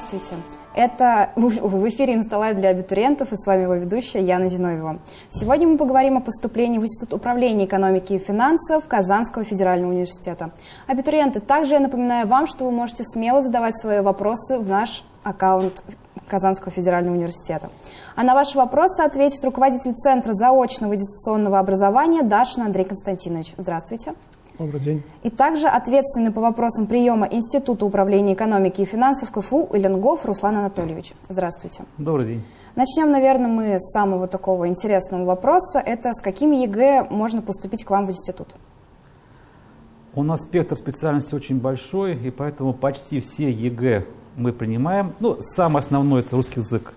Здравствуйте! Это в эфире «Инсталайв» для абитуриентов и с вами его ведущая Яна Зиновьева. Сегодня мы поговорим о поступлении в Институт управления экономики и финансов Казанского федерального университета. Абитуриенты, также я напоминаю вам, что вы можете смело задавать свои вопросы в наш аккаунт Казанского федерального университета. А на ваши вопросы ответит руководитель Центра заочного дистанционного образования Дашин Андрей Константинович. Здравствуйте. Добрый день. И также ответственный по вопросам приема Института управления экономики и финансов КФУ Иленгов Руслан Анатольевич. Здравствуйте. Добрый день. Начнем, наверное, мы с самого такого интересного вопроса. Это с какими ЕГЭ можно поступить к вам в институт? У нас спектр специальностей очень большой, и поэтому почти все ЕГЭ мы принимаем. Ну, самое основное – это русский язык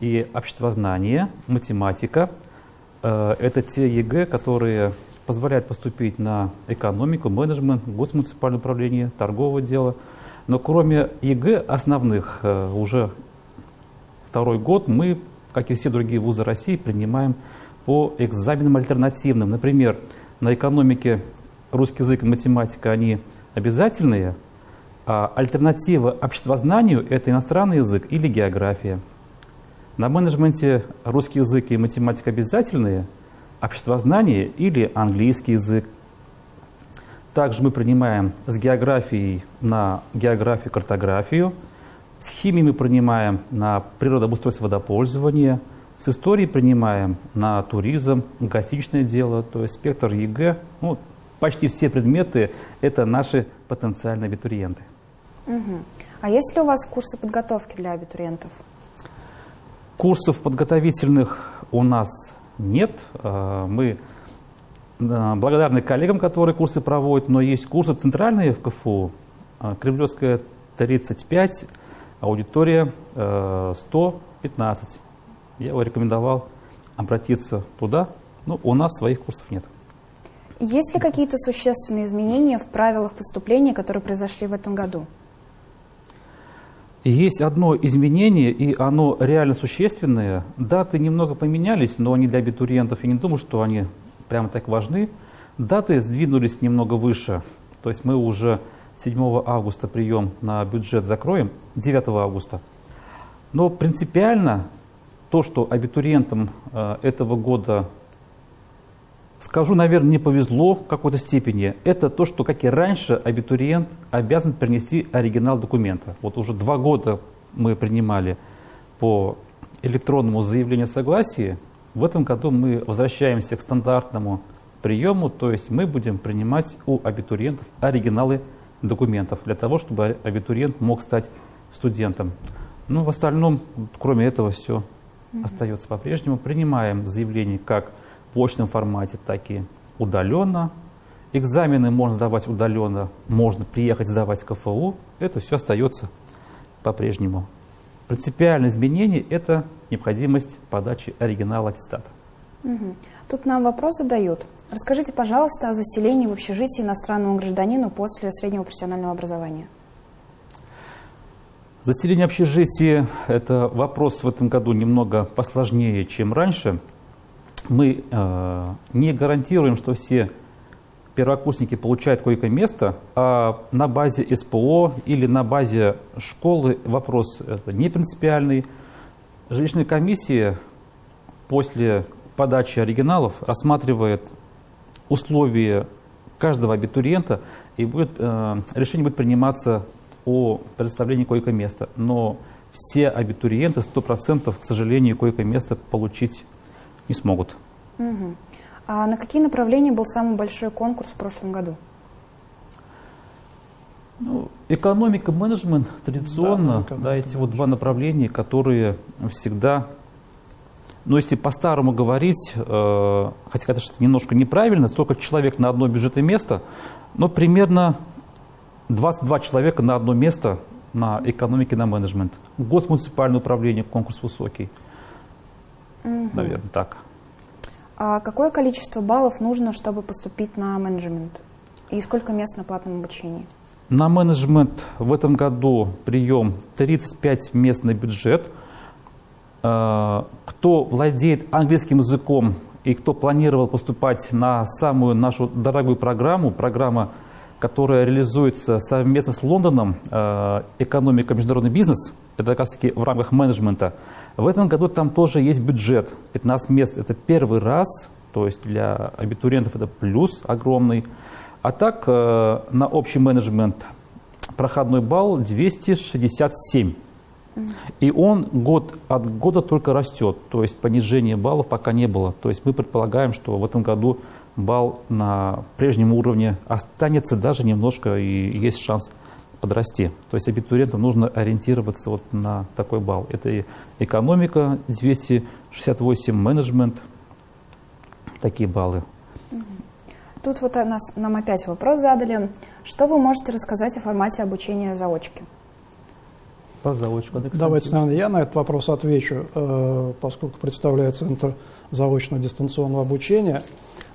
и обществознание, математика. Э, это те ЕГЭ, которые позволяет поступить на экономику, менеджмент, госмуниципальное управление, торговое дело. Но кроме ЕГЭ основных, э, уже второй год мы, как и все другие вузы России, принимаем по экзаменам альтернативным. Например, на экономике русский язык и математика, они обязательные, а альтернатива обществознанию – это иностранный язык или география. На менеджменте русский язык и математика обязательные – обществознание или английский язык. Также мы принимаем с географией на географию, картографию. С химией мы принимаем на природообустройство водопользования. С историей принимаем на туризм, гостиничное дело, то есть спектр ЕГЭ. Ну, почти все предметы – это наши потенциальные абитуриенты. Угу. А есть ли у вас курсы подготовки для абитуриентов? Курсов подготовительных у нас нет. А, мы а, благодарны коллегам, которые курсы проводят, но есть курсы центральные в КФУ. А, Кремлевская 35, аудитория 115. Я его рекомендовал обратиться туда, но у нас своих курсов нет. Есть ли какие-то существенные изменения в правилах поступления, которые произошли в этом году? Есть одно изменение, и оно реально существенное. Даты немного поменялись, но они для абитуриентов, я не думаю, что они прямо так важны. Даты сдвинулись немного выше. То есть мы уже 7 августа прием на бюджет закроем, 9 августа. Но принципиально то, что абитуриентам э, этого года скажу, наверное, не повезло в какой-то степени, это то, что, как и раньше, абитуриент обязан принести оригинал документа. Вот уже два года мы принимали по электронному заявлению согласия. В этом году мы возвращаемся к стандартному приему, то есть мы будем принимать у абитуриентов оригиналы документов для того, чтобы абитуриент мог стать студентом. Ну, в остальном, кроме этого, все остается по-прежнему. Принимаем заявление как очном формате, так и удаленно. Экзамены можно сдавать удаленно, можно приехать сдавать КФУ. Это все остается по-прежнему. Принципиальное изменение – это необходимость подачи оригинала аттестата. Угу. Тут нам вопрос задают. Расскажите, пожалуйста, о заселении в общежитии иностранному гражданину после среднего профессионального образования. Заселение общежития – это вопрос в этом году немного посложнее, чем раньше – мы э, не гарантируем, что все первокурсники получают койко-место, а на базе СПО или на базе школы вопрос не принципиальный. Жилищная комиссия после подачи оригиналов рассматривает условия каждого абитуриента, и будет, э, решение будет приниматься о предоставлении койко-места. Но все абитуриенты 100% к сожалению койко-место получить не смогут. Угу. А на какие направления был самый большой конкурс в прошлом году? Ну, экономика, менеджмент традиционно, да, да, эти вот два направления, которые всегда, ну если по-старому говорить, э, хотя это что-то немножко неправильно, столько человек на одно бюджетное место, но примерно 22 человека на одно место на экономике, на менеджмент. Госмуниципальное управление, конкурс высокий. Наверное, так. А какое количество баллов нужно, чтобы поступить на менеджмент? И сколько мест на платном обучении? На менеджмент в этом году прием 35 мест на бюджет. А, кто владеет английским языком и кто планировал поступать на самую нашу дорогую программу, программа, которая реализуется совместно с Лондоном, а, экономика, международный бизнес, это как раз таки в рамках менеджмента. В этом году там тоже есть бюджет, 15 мест. Это первый раз, то есть для абитуриентов это плюс огромный. А так э, на общий менеджмент проходной балл 267. И он год от года только растет, то есть понижения баллов пока не было. То есть мы предполагаем, что в этом году балл на прежнем уровне останется даже немножко и есть шанс подрасти. То есть абитуриентам нужно ориентироваться вот на такой балл. Это и экономика 268, менеджмент, такие баллы. Тут вот нас, нам опять вопрос задали. Что вы можете рассказать о формате обучения заочки? По заочку, Александр. Давайте, наверное, я на этот вопрос отвечу, э, поскольку представляю Центр заочного дистанционного обучения.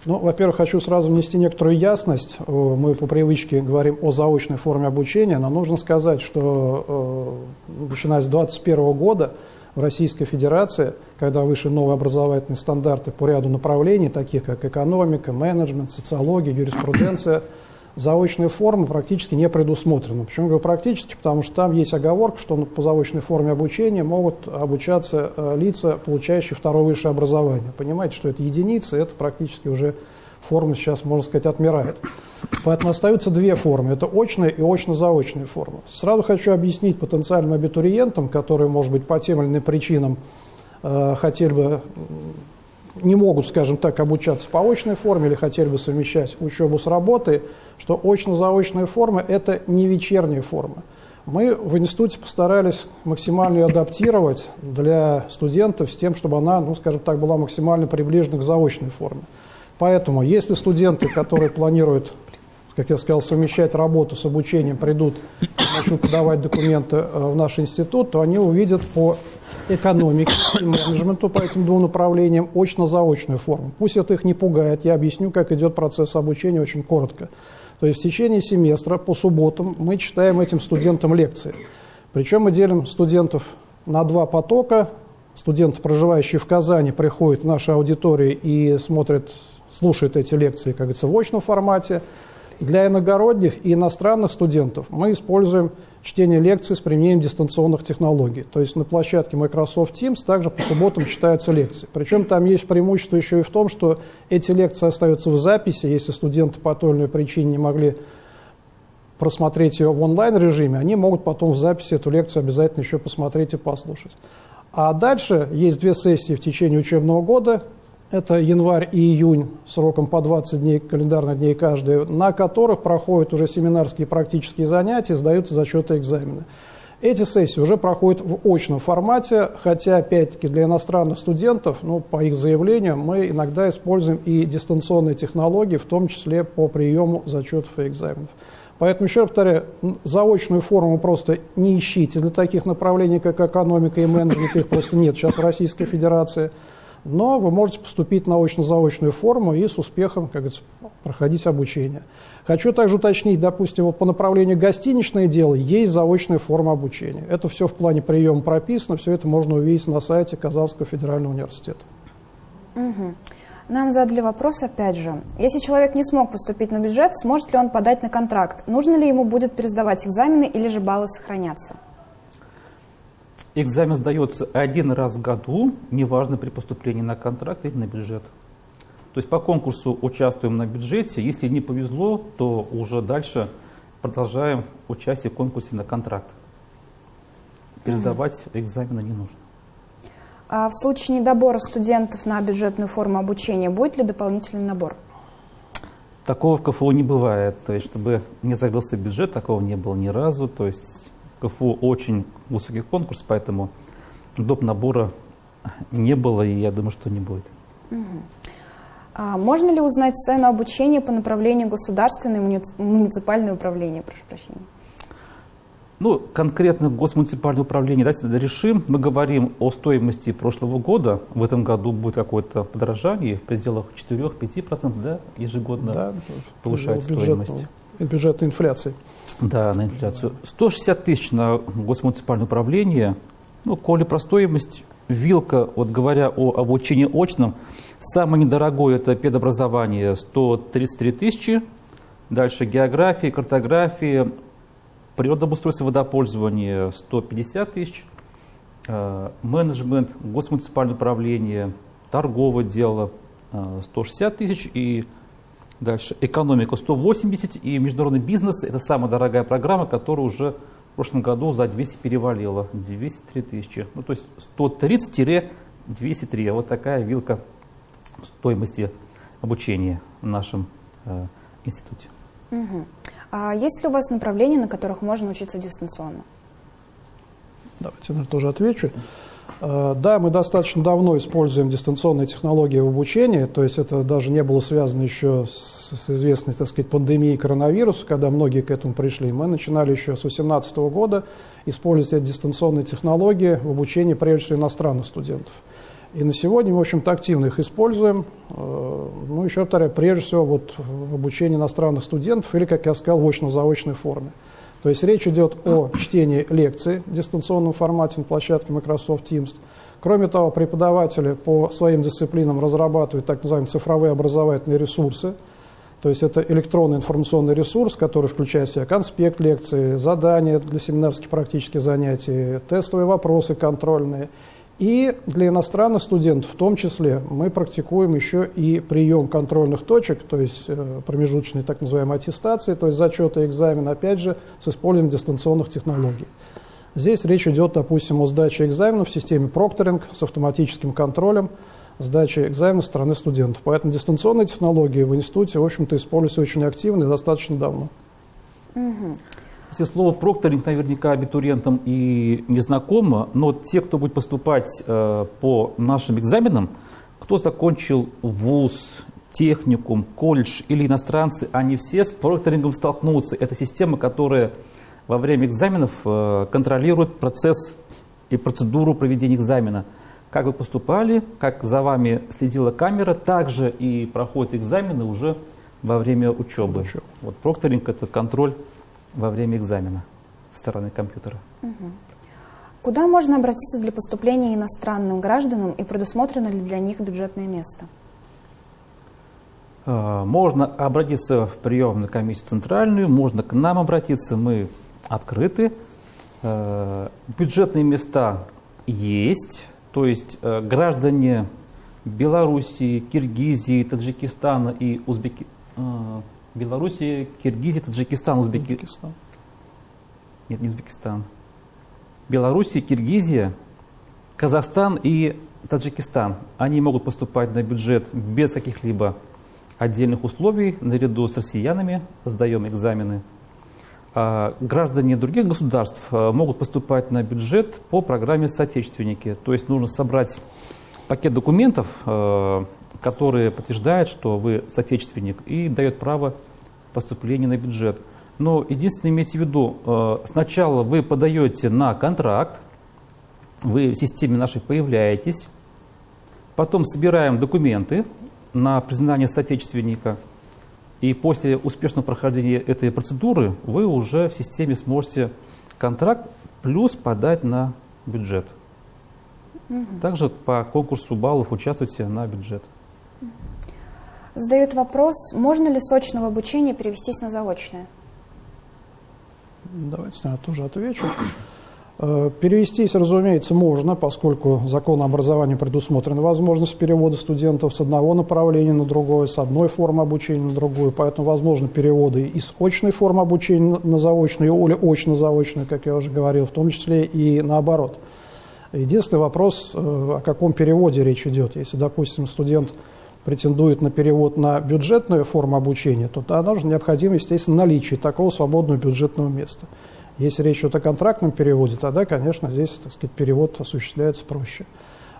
Ну, во-первых, хочу сразу внести некоторую ясность. Мы по привычке говорим о заочной форме обучения, но нужно сказать, что э, начиная с 2021 года в Российской Федерации, когда вышли новые образовательные стандарты по ряду направлений, таких как экономика, менеджмент, социология, юриспруденция, заочные формы практически не предусмотрены. Почему говорю практически? Потому что там есть оговорка, что по заочной форме обучения могут обучаться э, лица, получающие второе высшее образование. Понимаете, что это единицы, это практически уже форма сейчас, можно сказать, отмирает. Поэтому остаются две формы. Это очная и очно-заочная форма. Сразу хочу объяснить потенциальным абитуриентам, которые, может быть, по тем или иным причинам э, хотели бы не могут, скажем так, обучаться по очной форме или хотели бы совмещать учебу с работой, что очно-заочная форма – это не вечерняя форма. Мы в институте постарались максимально ее адаптировать для студентов с тем, чтобы она, ну, скажем так, была максимально приближена к заочной форме. Поэтому, если студенты, которые планируют, как я сказал, совмещать работу с обучением, придут начнут подавать документы э, в наш институт, то они увидят по экономике и менеджменту по этим двум направлениям очно-заочную форму. Пусть это их не пугает, я объясню, как идет процесс обучения очень коротко. То есть в течение семестра по субботам мы читаем этим студентам лекции. Причем мы делим студентов на два потока. Студенты, проживающие в Казани, приходят в наши аудитории и смотрят, слушают эти лекции, как говорится, в очном формате. Для иногородних и иностранных студентов мы используем чтение лекций с применением дистанционных технологий. То есть на площадке Microsoft Teams также по субботам читаются лекции. Причем там есть преимущество еще и в том, что эти лекции остаются в записи, если студенты по той или иной причине не могли просмотреть ее в онлайн-режиме, они могут потом в записи эту лекцию обязательно еще посмотреть и послушать. А дальше есть две сессии в течение учебного года, это январь и июнь сроком по 20 дней, календарных дней каждый, на которых проходят уже семинарские практические занятия, сдаются зачеты экзамены. Эти сессии уже проходят в очном формате, хотя, опять-таки, для иностранных студентов, ну, по их заявлениям, мы иногда используем и дистанционные технологии, в том числе по приему зачетов и экзаменов. Поэтому, еще раз повторяю, заочную форму просто не ищите для таких направлений, как экономика и менеджмент, их просто нет сейчас в Российской Федерации – но вы можете поступить на очно-заочную форму и с успехом, как говорится, проходить обучение. Хочу также уточнить, допустим, вот по направлению гостиничное дело есть заочная форма обучения. Это все в плане приема прописано, все это можно увидеть на сайте Казанского федерального университета. Угу. Нам задали вопрос опять же. Если человек не смог поступить на бюджет, сможет ли он подать на контракт? Нужно ли ему будет пересдавать экзамены или же баллы сохранятся? Экзамен сдается один раз в году, неважно при поступлении на контракт или на бюджет. То есть по конкурсу участвуем на бюджете, если не повезло, то уже дальше продолжаем участие в конкурсе на контракт. Пересдавать mm экзамены не нужно. А в случае недобора студентов на бюджетную форму обучения будет ли дополнительный набор? Такого в КФУ не бывает. То есть, чтобы не закрылся бюджет, такого не было ни разу. То есть КФУ очень высокий конкурс, поэтому доп. набора не было, и я думаю, что не будет. А можно ли узнать цену обучения по направлению государственное и муниципальное управление? Прошу прощения. Ну, конкретно госмуниципальное управление, давайте решим. Мы говорим о стоимости прошлого года. В этом году будет какое-то подорожание в пределах 4-5%, да, ежегодно да, повышает стоимость. Бюджетной инфляции. Да, на инфляцию. 160 тысяч на госмуниципальное управление. Ну, коли про стоимость, вилка, вот говоря о обучении очном, самое недорогое это педобразование 133 тысячи. Дальше география, картография, природообустройство водопользования 150 тысяч. э, менеджмент, госмуниципальное управление, торговое дело 160 тысяч и дальше экономика 180 и международный бизнес – это самая дорогая программа, которая уже в прошлом году за 200 перевалила, 203 тысячи. Ну, то есть 130-203, вот такая вилка стоимости обучения в нашем э, институте. Угу. А есть ли у вас направления, на которых можно учиться дистанционно? Давайте я тоже отвечу. Э, да, мы достаточно давно используем дистанционные технологии в обучении, то есть это даже не было связано еще с, с известной, так сказать, пандемией коронавируса, когда многие к этому пришли. Мы начинали еще с 2018 года использовать дистанционные технологии в обучении, прежде всего, иностранных студентов. И на сегодня мы, в общем-то, активно их используем. Э, ну, еще повторяю, прежде всего, вот в обучении иностранных студентов или, как я сказал, в очно-заочной форме. То есть речь идет о чтении лекций в дистанционном формате на площадке Microsoft Teams. Кроме того, преподаватели по своим дисциплинам разрабатывают так называемые цифровые образовательные ресурсы. То есть это электронный информационный ресурс, который включает в себя конспект лекции, задания для семинарских практических занятий, тестовые вопросы контрольные – и для иностранных студентов в том числе мы практикуем еще и прием контрольных точек, то есть э, промежуточной так называемой аттестации, то есть зачеты и экзамен, опять же, с использованием дистанционных технологий. Здесь речь идет, допустим, о сдаче экзаменов в системе прокторинг с автоматическим контролем сдачи экзамена со стороны студентов. Поэтому дистанционные технологии в институте, в общем-то, используются очень активно и достаточно давно. Угу. Если слово прокторинг наверняка абитуриентам и не знакомо, но те, кто будет поступать э, по нашим экзаменам, кто закончил вуз, техникум, колледж или иностранцы, они все с прокторингом столкнутся. Это система, которая во время экзаменов э, контролирует процесс и процедуру проведения экзамена. Как вы поступали, как за вами следила камера, также и проходят экзамены уже во время учебы. Вот прокторинг – это контроль во время экзамена со стороны компьютера. Угу. Куда можно обратиться для поступления иностранным гражданам и предусмотрено ли для них бюджетное место? А, можно обратиться в приемную комиссию центральную, можно к нам обратиться, мы открыты. А, бюджетные места есть, то есть а, граждане Белоруссии, Киргизии, Таджикистана и Узбекистана Белоруссия, Киргизия, Таджикистан, Узбекистан. Нет, не Узбекистан. Белоруссия, Киргизия, Казахстан и Таджикистан. Они могут поступать на бюджет без каких-либо отдельных условий, наряду с россиянами, сдаем экзамены. А граждане других государств а, могут поступать на бюджет по программе «Соотечественники». То есть нужно собрать пакет документов, а, которые подтверждают, что вы соотечественник и дает право поступления на бюджет. Но единственное, имейте в виду, э, сначала вы подаете на контракт, вы в системе нашей появляетесь, потом собираем документы на признание соотечественника, и после успешного прохождения этой процедуры вы уже в системе сможете контракт плюс подать на бюджет. Также по конкурсу баллов участвуйте на бюджет. Задают вопрос, можно ли сочного обучения перевестись на заочное? Давайте я тоже отвечу. Э, перевестись, разумеется, можно, поскольку закон образования предусмотрена возможность перевода студентов с одного направления на другое, с одной формы обучения на другую, поэтому возможны переводы из очной формы обучения на заочную или очно-заочную, как я уже говорил, в том числе и наоборот. Единственный вопрос, э, о каком переводе речь идет. Если, допустим, студент претендует на перевод на бюджетную форму обучения, то тогда же необходимо, естественно, наличие такого свободного бюджетного места. Если речь идет о контрактном переводе, тогда, конечно, здесь, так сказать, перевод осуществляется проще.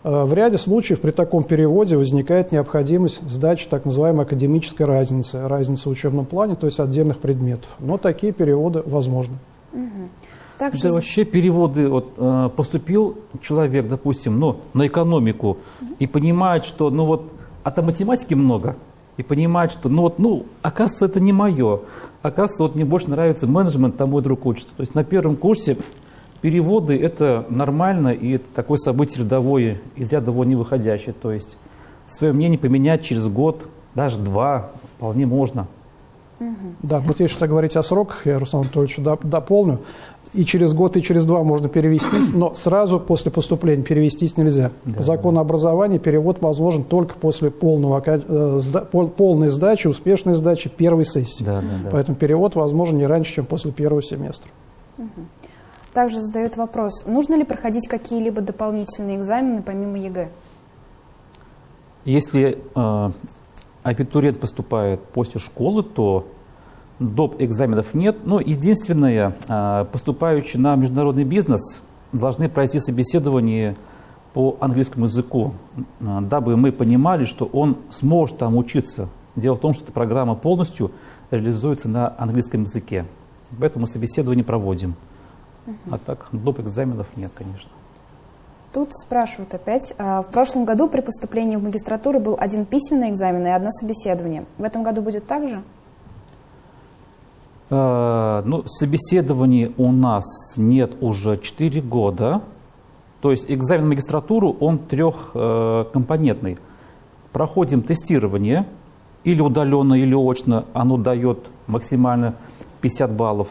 Э, в ряде случаев при таком переводе возникает необходимость сдачи так называемой академической разницы, разницы в учебном плане, то есть отдельных предметов. Но такие переводы возможны. Угу. Также... Да вообще переводы, вот, э, поступил человек, допустим, ну, на экономику и понимает, что ну вот а там математики много, и понимать, что ну вот, ну, оказывается, это не мое. Оказывается, вот мне больше нравится менеджмент, там мой друг учится. То есть на первом курсе переводы это нормально, и это такое событие рядовое, из ряда вон не выходящее. То есть свое мнение поменять через год, даже два, вполне можно. Да, вот если что говорить о сроках, я Руслан Анатольевич дополню. И через год, и через два можно перевестись, но сразу после поступления перевестись нельзя. Да, По закону да. образования перевод возможен только после полного, э, полной сдачи, успешной сдачи первой сессии. Да, да, да. Поэтому перевод возможен не раньше, чем после первого семестра. Также задают вопрос, нужно ли проходить какие-либо дополнительные экзамены помимо ЕГЭ? Если э, абитуриент поступает после школы, то доп. экзаменов нет. Но единственное, а, поступающие на международный бизнес должны пройти собеседование по английскому языку, а, дабы мы понимали, что он сможет там учиться. Дело в том, что эта программа полностью реализуется на английском языке. Поэтому собеседование проводим. А так доп. экзаменов нет, конечно. Тут спрашивают опять. А, в прошлом году при поступлении в магистратуру был один письменный экзамен и одно собеседование. В этом году будет так же? Э, ну, собеседований у нас нет уже 4 года. То есть экзамен в магистратуру, он трехкомпонентный. Проходим тестирование, или удаленно, или очно, оно дает максимально 50 баллов.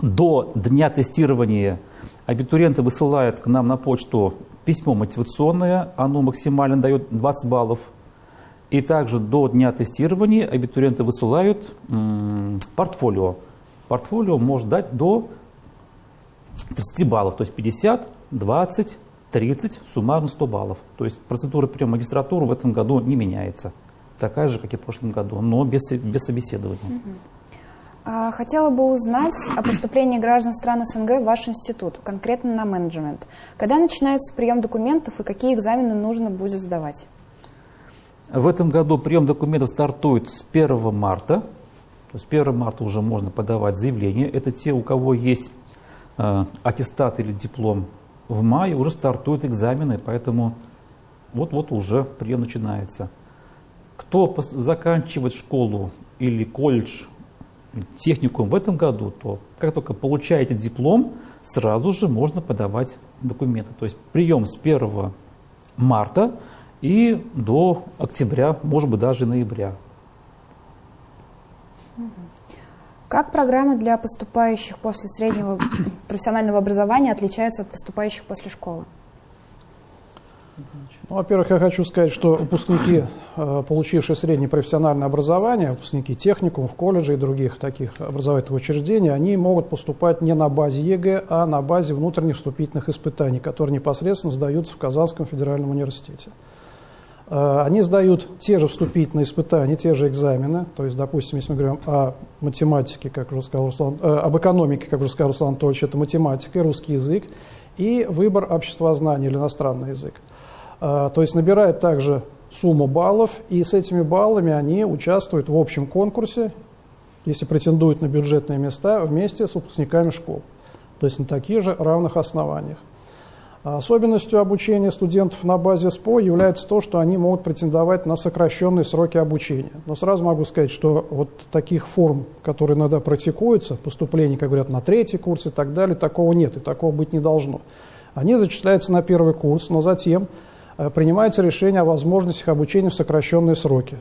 До дня тестирования абитуриенты высылают к нам на почту письмо мотивационное, оно максимально дает 20 баллов – и также до дня тестирования абитуриенты высылают портфолио. Портфолио может дать до 30 баллов, то есть 50, 20, 30, суммарно 100 баллов. То есть процедура приема магистратуры в этом году не меняется. Такая же, как и в прошлом году, но без, без собеседования. А, хотела бы узнать о поступлении граждан стран СНГ в ваш институт, конкретно на менеджмент. Когда начинается прием документов и какие экзамены нужно будет сдавать? В этом году прием документов стартует с 1 марта. То есть 1 марта уже можно подавать заявление. Это те, у кого есть э, аттестат или диплом. В мае уже стартуют экзамены, поэтому вот-вот уже прием начинается. Кто заканчивает школу или колледж, техникум в этом году, то как только получаете диплом, сразу же можно подавать документы. То есть прием с 1 марта и до октября, может быть, даже ноября. Как программа для поступающих после среднего профессионального образования отличается от поступающих после школы? Ну, во-первых, я хочу сказать, что выпускники, э, получившие среднее профессиональное образование, выпускники техникумов, колледжей и других таких образовательных учреждений, они могут поступать не на базе ЕГЭ, а на базе внутренних вступительных испытаний, которые непосредственно сдаются в Казанском федеральном университете. Э, они сдают те же вступительные испытания, те же экзамены. То есть, допустим, если мы говорим о математике, как уже сказал Руслан, э, об экономике, как уже сказал Руслан Анатольевич, это математика, русский язык и выбор обществознания или иностранный язык. Э, то есть набирают также сумму баллов, и с этими баллами они участвуют в общем конкурсе, если претендуют на бюджетные места, вместе с выпускниками школ. То есть на таких же равных основаниях. А особенностью обучения студентов на базе СПО является то, что они могут претендовать на сокращенные сроки обучения. Но сразу могу сказать, что вот таких форм, которые иногда практикуются, поступление, как говорят, на третий курс и так далее, такого нет и такого быть не должно. Они зачисляются на первый курс, но затем э, принимается решение о возможностях обучения в сокращенные сроки.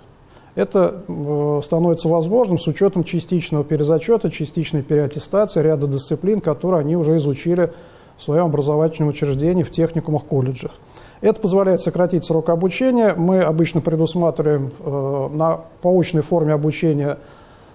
Это э, становится возможным с учетом частичного перезачета, частичной переаттестации ряда дисциплин, которые они уже изучили в своем образовательном учреждении, в техникумах, колледжах. Это позволяет сократить срок обучения. Мы обычно предусматриваем э, на поочной форме обучения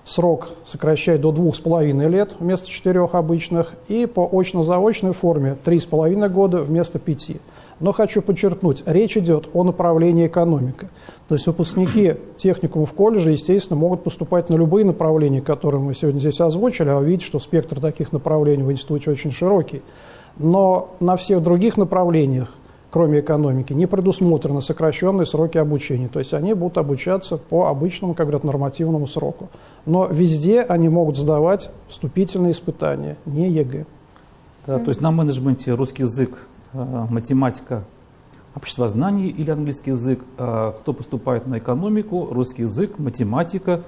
срок сокращать до двух с половиной лет вместо четырех обычных, и по очно-заочной форме три с половиной года вместо пяти. Но хочу подчеркнуть, речь идет о направлении экономика. То есть выпускники техникумов колледжа, естественно, могут поступать на любые направления, которые мы сегодня здесь озвучили, а вы видите, что спектр таких направлений в институте очень широкий но на всех других направлениях, кроме экономики, не предусмотрены сокращенные сроки обучения. То есть они будут обучаться по обычному, как говорят, нормативному сроку. Но везде они могут сдавать вступительные испытания, не ЕГЭ. Да, то есть на менеджменте русский язык, э, математика, обществознание или английский язык. А кто поступает на экономику, русский язык, математика,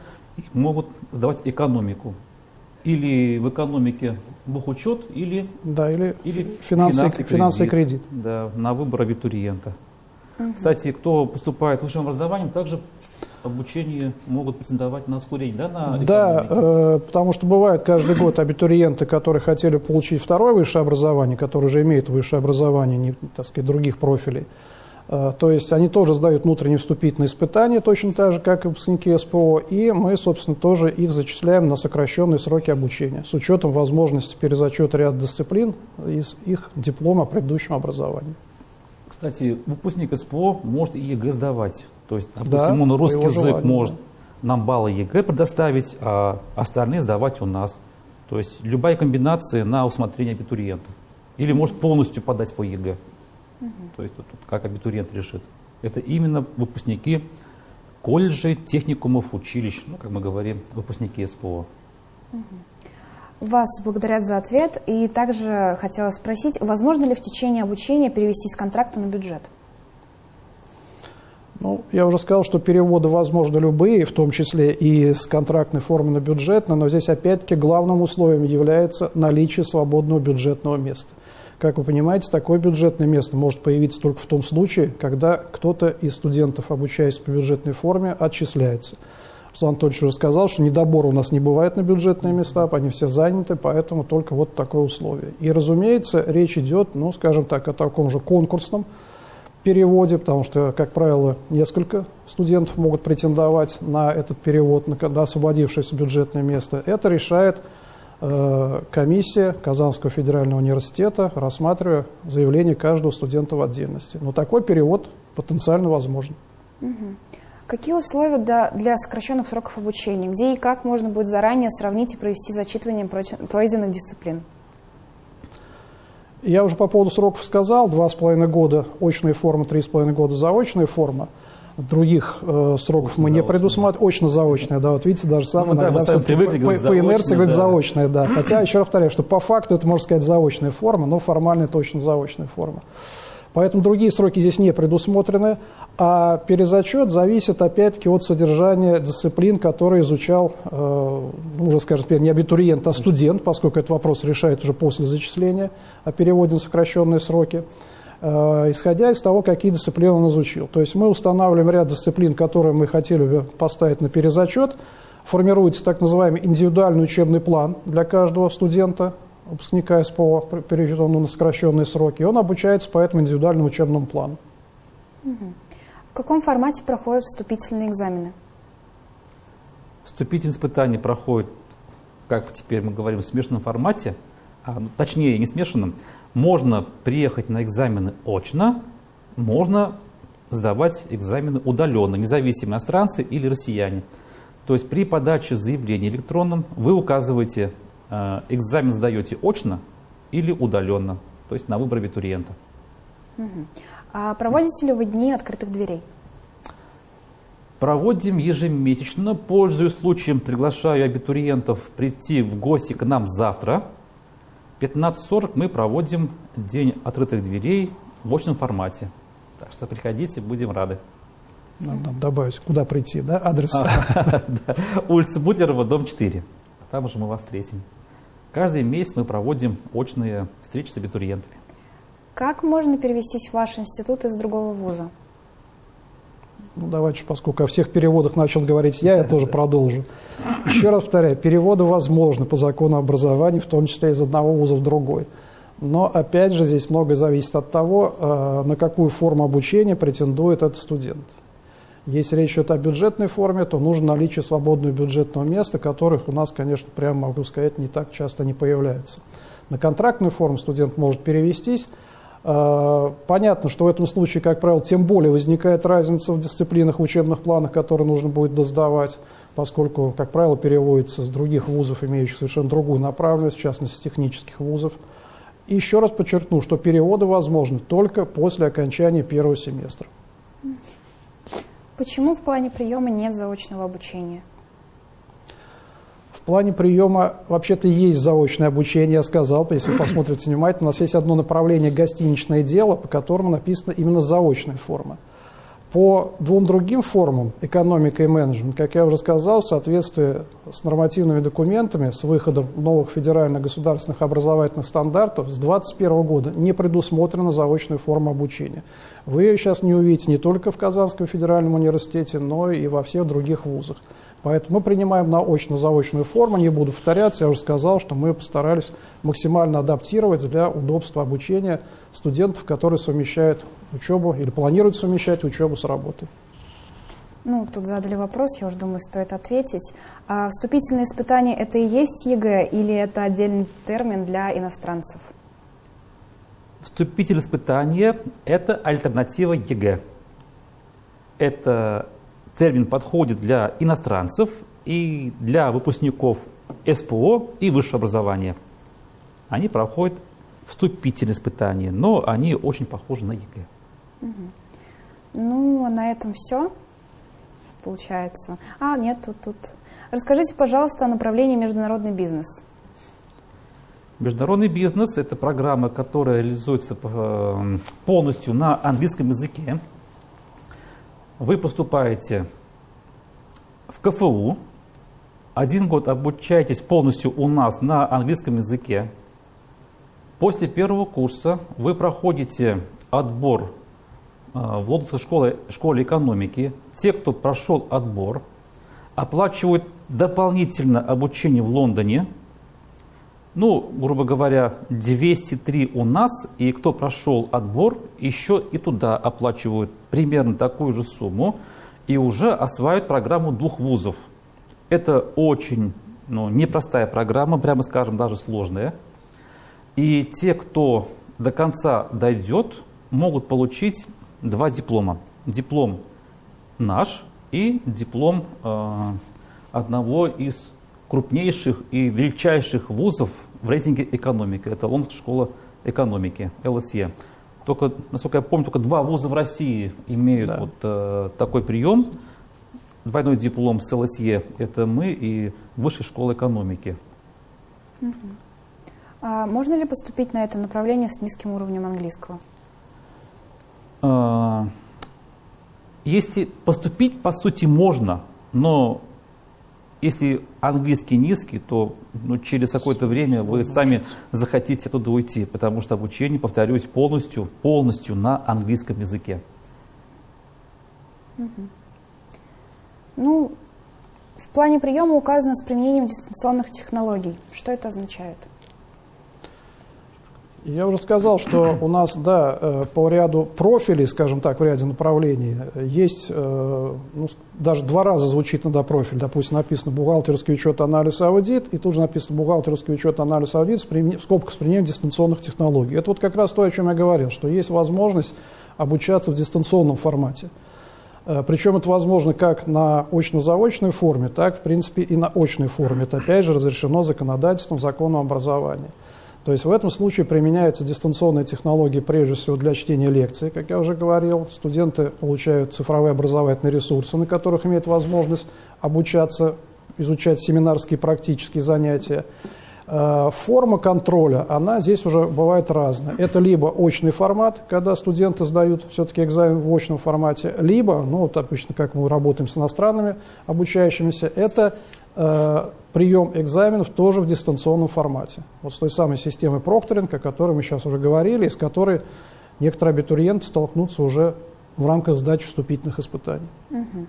могут сдавать экономику или в экономике бухучет, или, да, или, или финансы, финансы, финансы и кредит. Да, на выбор абитуриента. Угу. Кстати, кто поступает с высшим образованием, также обучении могут претендовать на ускорение, да? На да, э, потому что бывают каждый год абитуриенты, которые хотели получить второе высшее образование, которые уже имеют высшее образование, не, так сказать, других профилей. Э, то есть они тоже сдают внутренние вступительные испытания, точно так же, как и выпускники СПО, и мы, собственно, тоже их зачисляем на сокращенные сроки обучения, с учетом возможности перезачета ряда дисциплин из их диплома о предыдущем образовании. Кстати, выпускник СПО может и ЕГЭ сдавать. То есть, допустим, да, он русский язык желанию, может нам баллы ЕГЭ предоставить, а остальные сдавать у нас. То есть любая комбинация на усмотрение абитуриента. Или может полностью подать по ЕГЭ. Угу. То есть тут как абитуриент решит. Это именно выпускники колледжей, техникумов, училищ, ну, как мы говорим, выпускники СПО. Угу. Вас благодарят за ответ. И также хотела спросить, возможно ли в течение обучения перевести с контракта на бюджет? Ну, я уже сказал, что переводы возможны любые, в том числе и с контрактной формы на бюджетную, но здесь опять-таки главным условием является наличие свободного бюджетного места. Как вы понимаете, такое бюджетное место может появиться только в том случае, когда кто-то из студентов, обучаясь по бюджетной форме, отчисляется. Руслан Анатольевич уже сказал, что недобора у нас не бывает на бюджетные места, они все заняты, поэтому только вот такое условие. И, разумеется, речь идет, ну, скажем так, о таком же конкурсном переводе, потому что, как правило, несколько студентов могут претендовать на этот перевод, на когда освободившееся бюджетное место. Это решает комиссия Казанского федерального университета, рассматривая заявление каждого студента в отдельности. Но такой перевод потенциально возможен. Угу. Какие условия для, для сокращенных сроков обучения? Где и как можно будет заранее сравнить и провести зачитывание пройденных дисциплин? Я уже по поводу сроков сказал, два с половиной года очная форма, три с половиной года заочная форма. Других э, сроков мы не предусматриваем. Очно-заочная, да, вот видите, даже самое ну, иногда да, привыкли, по, по, по инерции говорит да. заочная, да. Хотя, еще раз повторяю, что по факту это, можно сказать, заочная форма, но формально это точно заочная форма. Поэтому другие сроки здесь не предусмотрены, а перезачет зависит опять-таки от содержания дисциплин, которые изучал, э, ну, уже скажем теперь, не абитуриент, а студент, поскольку этот вопрос решает уже после зачисления о переводе на сокращенные сроки, исходя из того, какие дисциплины он изучил. То есть мы устанавливаем ряд дисциплин, которые мы хотели бы поставить на перезачет, формируется так называемый индивидуальный учебный план для каждого студента, выпускника СПО, переведенного на сокращенные сроки, он обучается по этому индивидуальному учебному плану. В каком формате проходят вступительные экзамены? Вступительные испытания проходят, как теперь мы говорим, в смешанном формате, а, ну, точнее не смешанном. Можно приехать на экзамены очно, можно сдавать экзамены удаленно, независимо иностранцы или россияне. То есть при подаче заявления электронным вы указываете Э, экзамен сдаете очно или удаленно, то есть на выбор абитуриента. Угу. А проводите ли вы дни открытых дверей? Проводим ежемесячно. Пользуясь случаем, приглашаю абитуриентов прийти в гости к нам завтра. 15.40 мы проводим день открытых дверей в очном формате. Так что приходите, будем рады. Надо добавить, куда прийти, да, адрес? Улица Бутлерова, дом 4. Там же мы вас встретим. Каждый месяц мы проводим очные встречи с абитуриентами. Как можно перевестись в ваш институт из другого вуза? Ну, давайте, поскольку о всех переводах начал говорить я, я тоже продолжу. Еще раз повторяю, переводы возможны по закону образования, в том числе из одного вуза в другой. Но, опять же, здесь многое зависит от того, э, на какую форму обучения претендует этот студент. Если речь идет о бюджетной форме, то нужно наличие свободного бюджетного места, которых у нас, конечно, прямо могу сказать, не так часто не появляется. На контрактную форму студент может перевестись. А, понятно, что в этом случае, как правило, тем более возникает разница в дисциплинах, в учебных планах, которые нужно будет доздавать, поскольку, как правило, переводится с других вузов, имеющих совершенно другую направленность, в частности, технических вузов. И еще раз подчеркну, что переводы возможны только после окончания первого семестра. Почему в плане приема нет заочного обучения? Плане приема вообще-то есть заочное обучение, я сказал, если посмотрите внимательно, у нас есть одно направление гостиничное дело, по которому написано именно заочная форма. По двум другим формам, экономика и менеджмент, как я уже сказал, в соответствии с нормативными документами, с выходом новых федеральных государственных образовательных стандартов с 2021 года не предусмотрена заочная форма обучения. Вы ее сейчас не увидите не только в Казанском федеральном университете, но и во всех других вузах. Поэтому мы принимаем на очно-заочную форму, не буду повторяться, я уже сказал, что мы постарались максимально адаптировать для удобства обучения студентов, которые совмещают учебу или планируют совмещать учебу с работой. Ну, тут задали вопрос, я уже думаю, стоит ответить. А вступительные испытания – это и есть ЕГЭ или это отдельный термин для иностранцев? Вступительные испытания – это альтернатива ЕГЭ. Это термин подходит для иностранцев и для выпускников СПО и высшего образования. Они проходят вступительные испытания, но они очень похожи на ЕГЭ. Угу. Ну, а на этом все, получается. А, нет, тут, тут. Расскажите, пожалуйста, о направлении международный бизнес. Международный бизнес – это программа, которая реализуется э, полностью на английском языке. Вы поступаете в КФУ, один год обучаетесь полностью у нас на английском языке. После первого курса вы проходите отбор э, в Лондонской школе, школе экономики. Те, кто прошел отбор, оплачивают дополнительно обучение в Лондоне. Ну, грубо говоря, 203 у нас, и кто прошел отбор, еще и туда оплачивают примерно такую же сумму и уже осваивают программу двух вузов. Это очень ну, непростая программа, прямо скажем, даже сложная. И те, кто до конца дойдет, могут получить два диплома. Диплом наш и диплом э, одного из крупнейших и величайших вузов в рейтинге экономики. Это Лондонская школа экономики, ЛСЕ. Только, насколько я помню, только два вуза в России имеют да. вот э, такой прием. Двойной диплом с ЛСЕ – это мы и Высшая школа экономики. Угу. А можно ли поступить на это направление с низким уровнем английского? А, если поступить, по сути, можно, но если английский низкий, то ну, через какое-то время вы сами захотите оттуда уйти, потому что обучение, повторюсь, полностью, полностью на английском языке. Ну, в плане приема указано с применением дистанционных технологий. Что это означает? Я уже сказал, что у нас, да, э, по ряду профилей, скажем так, в ряде направлений, есть, э, ну, даже два раза звучит надо профиль. Допустим, написано бухгалтерский учет, анализ, аудит, и тут же написано бухгалтерский учет, анализ, аудит в скобках с применением дистанционных технологий. Это вот как раз то, о чем я говорил, что есть возможность обучаться в дистанционном формате. Э, Причем это возможно как на очно-заочной форме, так, в принципе, и на очной форме. Это, опять же, разрешено законодательством, законом образования. То есть в этом случае применяются дистанционные технологии прежде всего для чтения лекций, как я уже говорил. Студенты получают цифровые образовательные ресурсы, на которых имеют возможность обучаться, изучать семинарские практические занятия. Э, форма контроля, она здесь уже бывает разная. Это либо очный формат, когда студенты сдают все-таки экзамен в очном формате, либо, ну вот обычно как мы работаем с иностранными обучающимися, это э, прием экзаменов тоже в дистанционном формате. Вот с той самой системой прокторинга, о которой мы сейчас уже говорили, и с которой некоторые абитуриенты столкнутся уже в рамках сдачи вступительных испытаний. Угу.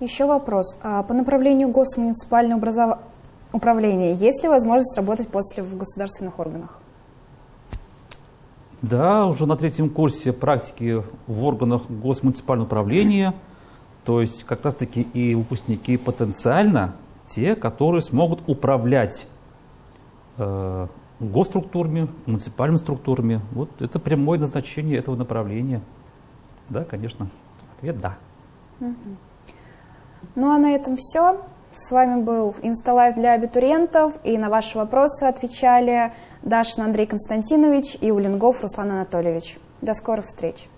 Еще вопрос. А по направлению госмуниципального образов... управления есть ли возможность работать после в государственных органах? Да, уже на третьем курсе практики в органах госмуниципального управления, то есть как раз-таки и выпускники потенциально те, которые смогут управлять э, госструктурами, муниципальными структурами. Вот это прямое назначение этого направления. Да, конечно. Ответ да. Ну а на этом все. С вами был инсталайв для абитуриентов, и на ваши вопросы отвечали Дашин Андрей Константинович и Улингов Руслан Анатольевич. До скорых встреч!